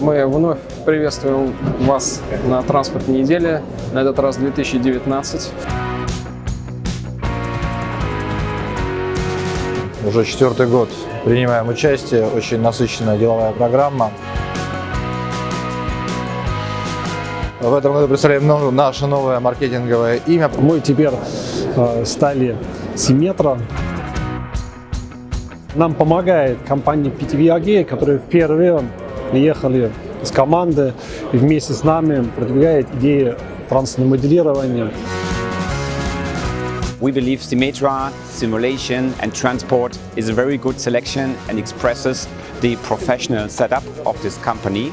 Мы вновь приветствуем вас на транспортной неделе, на этот раз 2019. Уже четвертый год принимаем участие, очень насыщенная деловая программа. В этом году представляем наше новое маркетинговое имя. Мы теперь э, стали Симметра. Нам помогает компания PTV AG, которая впервые приехали с команды и вместе с нами продвигает идеи транспортного моделирования. We believe Symmetra, simulation and transport is a very good selection and expresses the professional setup of this company.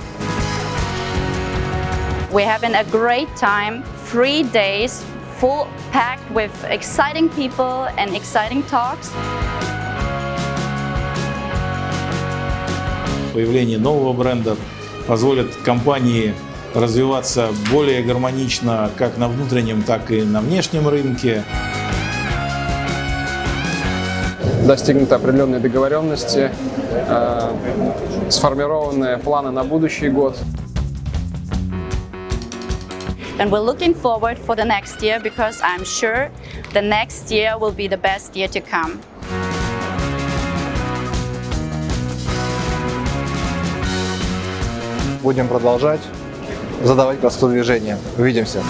We're having a great time, three days, full packed with exciting people and exciting talks. Появление нового бренда позволит компании развиваться более гармонично как на внутреннем, так и на внешнем рынке. Достигнуты определенные договоренности, э, сформированы планы на будущий год. And we're looking forward for the next year because I'm sure the next year will be the best year to come. Будем продолжать задавать красоту движения. Увидимся!